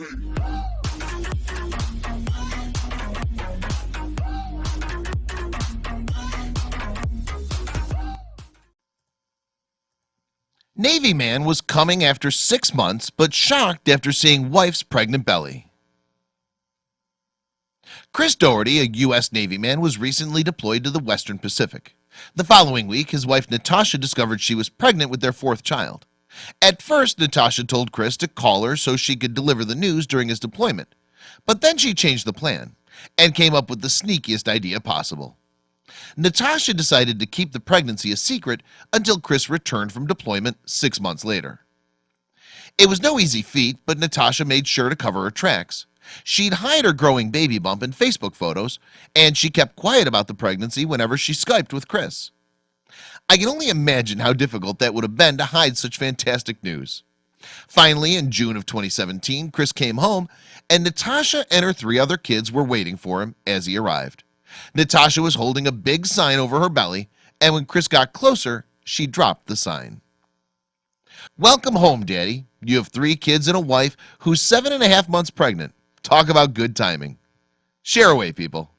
Navy man was coming after six months but shocked after seeing wife's pregnant belly. Chris Doherty a US Navy man was recently deployed to the Western Pacific. The following week his wife Natasha discovered she was pregnant with their fourth child at first Natasha told Chris to call her so she could deliver the news during his deployment. But then she changed the plan and came up with the sneakiest idea possible. Natasha decided to keep the pregnancy a secret until Chris returned from deployment six months later. It was no easy feat, but Natasha made sure to cover her tracks. She'd hide her growing baby bump in Facebook photos and she kept quiet about the pregnancy whenever she Skyped with Chris I can only imagine how difficult that would have been to hide such fantastic news. Finally in June of 2017 Chris came home and Natasha and her three other kids were waiting for him as he arrived. Natasha was holding a big sign over her belly and when Chris got closer she dropped the sign. Welcome home daddy. You have three kids and a wife who's seven and a half months pregnant. Talk about good timing. Share away people